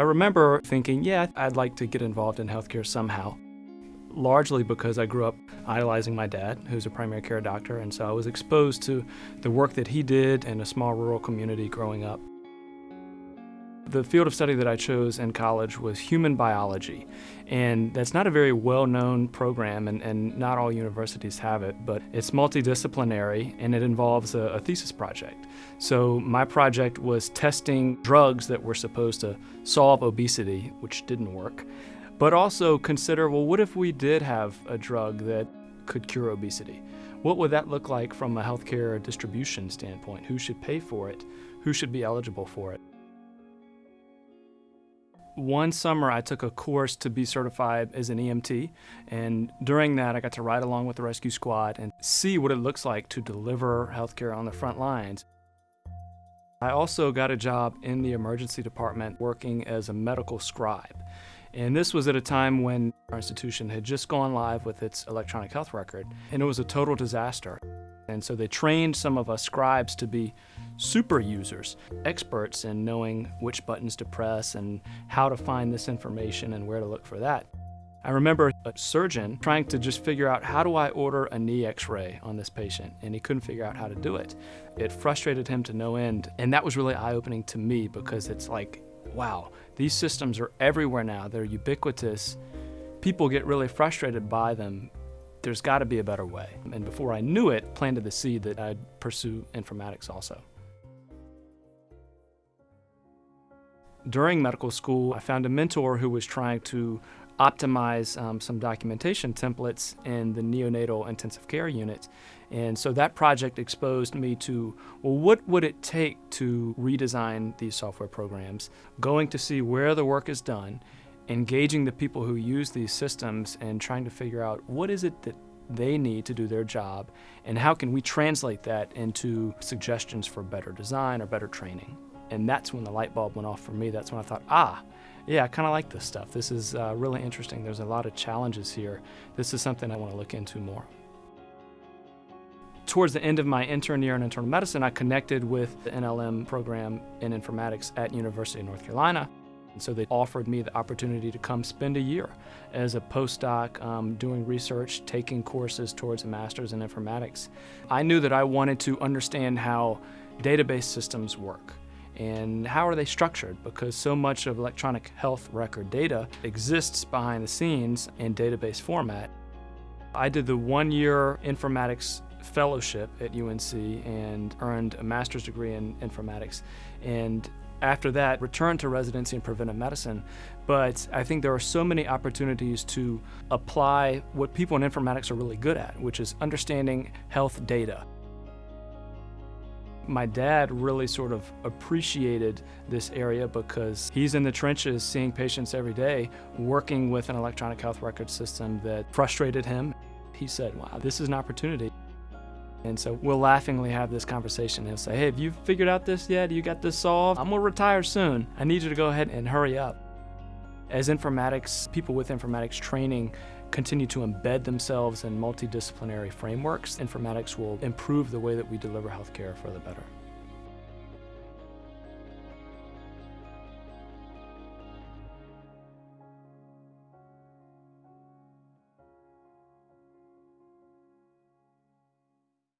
I remember thinking, yeah, I'd like to get involved in healthcare somehow, largely because I grew up idolizing my dad, who's a primary care doctor, and so I was exposed to the work that he did in a small rural community growing up. The field of study that I chose in college was human biology, and that's not a very well-known program, and, and, not all universities have it, but it's multidisciplinary, and it involves a, a thesis project. So my project was testing drugs that were supposed to solve obesity, which didn't work, but also consider, well, what if we did have a drug that could cure obesity? What would that look like from a healthcare distribution standpoint? Who should pay for it? Who should be eligible for it? One summer I took a course to be certified as an EMT and during that I got to ride along with the rescue squad and see what it looks like to deliver healthcare on the front lines. I also got a job in the emergency department working as a medical scribe. And this was at a time when our institution had just gone live with its electronic health record, and it was a total disaster. And so they trained some of us scribes to be super users, experts in knowing which buttons to press and how to find this information and where to look for that. I remember a surgeon trying to just figure out how do I order a knee x-ray on this patient and he couldn't figure out how to do it. It frustrated him to no end and that was really eye-opening to me because it's like, wow, these systems are everywhere now, they're ubiquitous. People get really frustrated by them there's got to be a better way. And before I knew it, planted the seed that I'd pursue informatics also. During medical school, I found a mentor who was trying to optimize um, some documentation templates in the neonatal intensive care unit. And so that project exposed me to, well, what would it take to redesign these software programs, going to see where the work is done, engaging the people who use these systems and trying to figure out what is it that they need to do their job and how can we translate that into suggestions for better design or better training. And that's when the light bulb went off for me. That's when I thought, ah, yeah, I kind of like this stuff. This is uh, really interesting. There's a lot of challenges here. This is something I want to look into more. Towards the end of my intern year in internal medicine, I connected with the NLM program in informatics at University of North Carolina. And so they offered me the opportunity to come spend a year as a postdoc um, doing research, taking courses towards a master's in informatics. I knew that I wanted to understand how database systems work and how are they structured because so much of electronic health record data exists behind the scenes in database format. I did the one-year informatics fellowship at UNC and earned a master's degree in informatics and after that, returned to residency in preventive medicine. But I think there are so many opportunities to apply what people in informatics are really good at, which is understanding health data. My dad really sort of appreciated this area because he's in the trenches seeing patients every day, working with an electronic health record system that frustrated him. He said, wow, this is an opportunity. And so we'll laughingly have this conversation. He'll say, hey, have you figured out this yet? You got this solved? I'm gonna retire soon. I need you to go ahead and hurry up. As informatics, people with informatics training continue to embed themselves in multidisciplinary frameworks, informatics will improve the way that we deliver healthcare for the better.